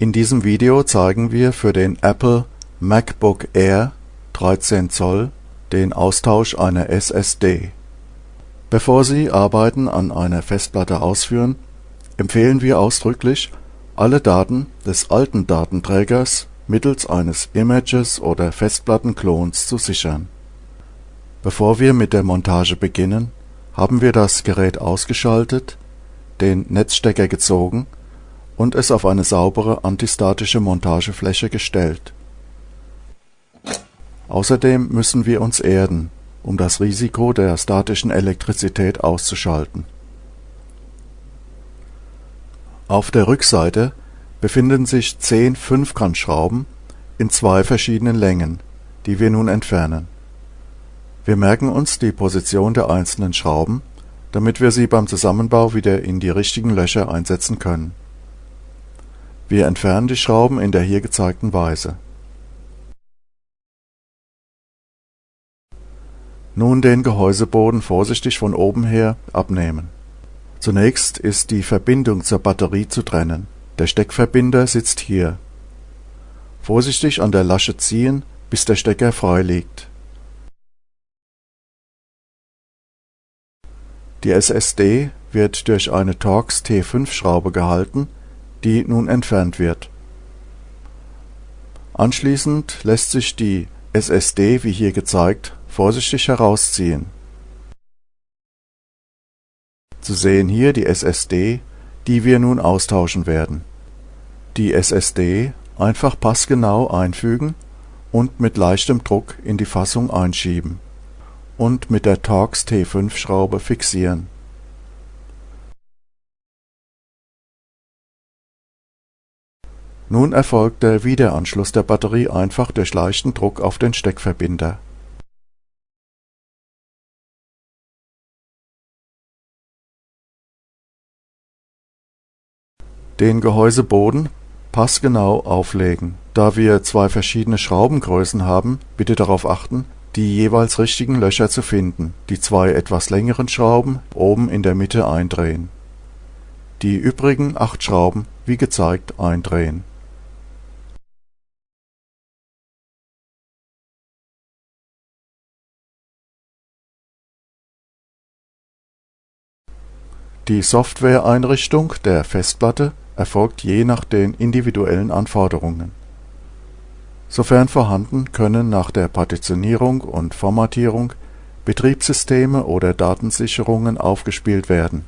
In diesem Video zeigen wir für den Apple MacBook Air 13 Zoll den Austausch einer SSD. Bevor Sie Arbeiten an einer Festplatte ausführen, empfehlen wir ausdrücklich, alle Daten des alten Datenträgers mittels eines Images oder Festplattenklons zu sichern. Bevor wir mit der Montage beginnen, haben wir das Gerät ausgeschaltet, den Netzstecker gezogen und es auf eine saubere antistatische Montagefläche gestellt. Außerdem müssen wir uns erden, um das Risiko der statischen Elektrizität auszuschalten. Auf der Rückseite befinden sich zehn Fünfkantschrauben in zwei verschiedenen Längen, die wir nun entfernen. Wir merken uns die Position der einzelnen Schrauben, damit wir sie beim Zusammenbau wieder in die richtigen Löcher einsetzen können wir entfernen die Schrauben in der hier gezeigten Weise. Nun den Gehäuseboden vorsichtig von oben her abnehmen. Zunächst ist die Verbindung zur Batterie zu trennen. Der Steckverbinder sitzt hier. Vorsichtig an der Lasche ziehen, bis der Stecker frei liegt. Die SSD wird durch eine Torx T5-Schraube gehalten die nun entfernt wird. Anschließend lässt sich die SSD wie hier gezeigt vorsichtig herausziehen. Zu sehen hier die SSD, die wir nun austauschen werden. Die SSD einfach passgenau einfügen und mit leichtem Druck in die Fassung einschieben und mit der Torx T5 Schraube fixieren Nun erfolgt der Wiederanschluss der Batterie einfach durch leichten Druck auf den Steckverbinder. Den Gehäuseboden passgenau auflegen. Da wir zwei verschiedene Schraubengrößen haben, bitte darauf achten, die jeweils richtigen Löcher zu finden, die zwei etwas längeren Schrauben oben in der Mitte eindrehen. Die übrigen acht Schrauben wie gezeigt eindrehen Die Softwareeinrichtung der Festplatte erfolgt je nach den individuellen Anforderungen. Sofern vorhanden können nach der Partitionierung und Formatierung Betriebssysteme oder Datensicherungen aufgespielt werden